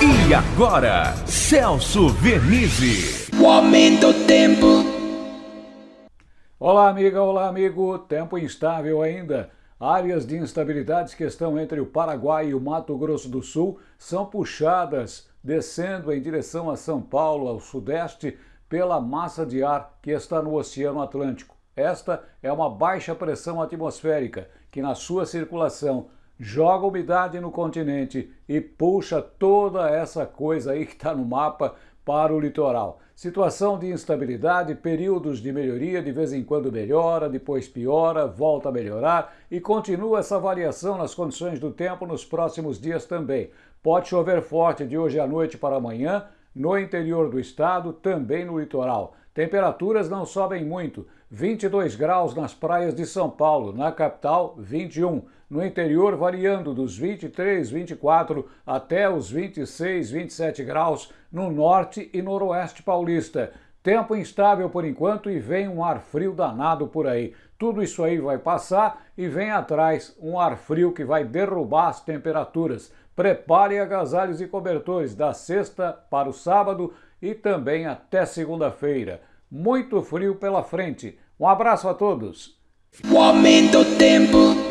E agora, Celso Vernizzi. O aumento do tempo. Olá, amiga, olá, amigo. Tempo instável ainda. Áreas de instabilidades que estão entre o Paraguai e o Mato Grosso do Sul são puxadas descendo em direção a São Paulo, ao sudeste, pela massa de ar que está no Oceano Atlântico. Esta é uma baixa pressão atmosférica que, na sua circulação, joga umidade no continente e puxa toda essa coisa aí que está no mapa para o litoral. Situação de instabilidade, períodos de melhoria, de vez em quando melhora, depois piora, volta a melhorar e continua essa variação nas condições do tempo nos próximos dias também. Pode chover forte de hoje à noite para amanhã, no interior do estado, também no litoral. Temperaturas não sobem muito, 22 graus nas praias de São Paulo, na capital 21, no interior variando dos 23, 24 até os 26, 27 graus no norte e noroeste paulista. Tempo instável por enquanto e vem um ar frio danado por aí. Tudo isso aí vai passar e vem atrás um ar frio que vai derrubar as temperaturas. Prepare agasalhos e cobertores da sexta para o sábado e também até segunda-feira. Muito frio pela frente. Um abraço a todos. O aumento tempo.